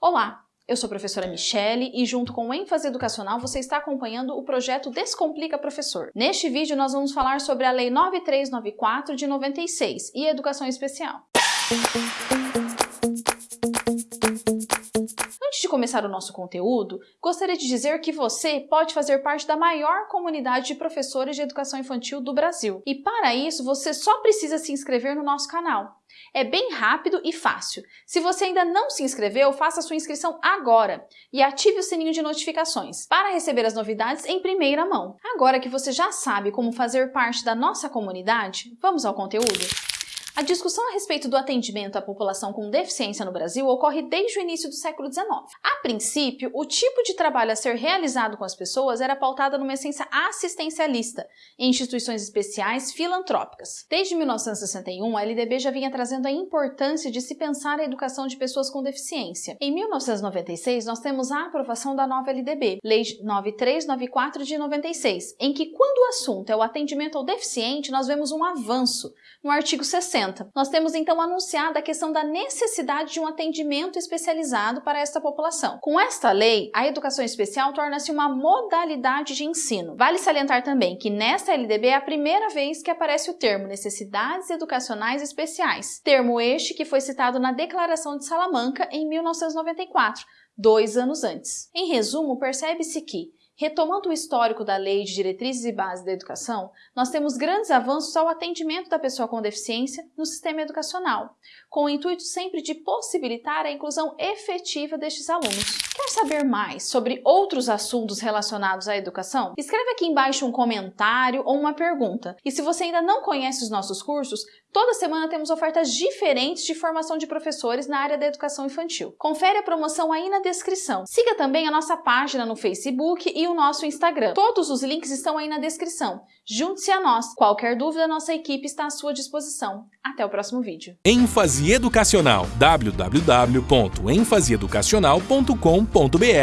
Olá, eu sou a professora Michele e junto com o ênfase educacional você está acompanhando o projeto Descomplica Professor. Neste vídeo nós vamos falar sobre a Lei 9394 de 96 e Educação Especial. Começar o nosso conteúdo, gostaria de dizer que você pode fazer parte da maior comunidade de professores de educação infantil do Brasil. E para isso, você só precisa se inscrever no nosso canal. É bem rápido e fácil. Se você ainda não se inscreveu, faça sua inscrição agora e ative o sininho de notificações para receber as novidades em primeira mão. Agora que você já sabe como fazer parte da nossa comunidade, vamos ao conteúdo? A discussão a respeito do atendimento à população com deficiência no Brasil ocorre desde o início do século XIX. A princípio, o tipo de trabalho a ser realizado com as pessoas era pautado numa essência assistencialista, em instituições especiais filantrópicas. Desde 1961, a LDB já vinha trazendo a importância de se pensar a educação de pessoas com deficiência. Em 1996, nós temos a aprovação da nova LDB, Lei 9394 de 96, em que, quando o assunto é o atendimento ao deficiente, nós vemos um avanço no artigo 60 nós temos então anunciado a questão da necessidade de um atendimento especializado para esta população. Com esta lei, a educação especial torna-se uma modalidade de ensino. Vale salientar também que nesta LDB é a primeira vez que aparece o termo necessidades educacionais especiais, termo este que foi citado na Declaração de Salamanca em 1994, dois anos antes. Em resumo, percebe-se que Retomando o histórico da Lei de Diretrizes e Bases da Educação, nós temos grandes avanços ao atendimento da pessoa com deficiência no sistema educacional, com o intuito sempre de possibilitar a inclusão efetiva destes alunos. Quer saber mais sobre outros assuntos relacionados à educação? Escreve aqui embaixo um comentário ou uma pergunta. E se você ainda não conhece os nossos cursos, toda semana temos ofertas diferentes de formação de professores na área da educação infantil. Confere a promoção aí na descrição. Siga também a nossa página no Facebook e o nosso Instagram. Todos os links estão aí na descrição. Junte-se a nós. Qualquer dúvida, nossa equipe está à sua disposição. Até o próximo vídeo. ênfase educacional www.enfaseeducacional.com.br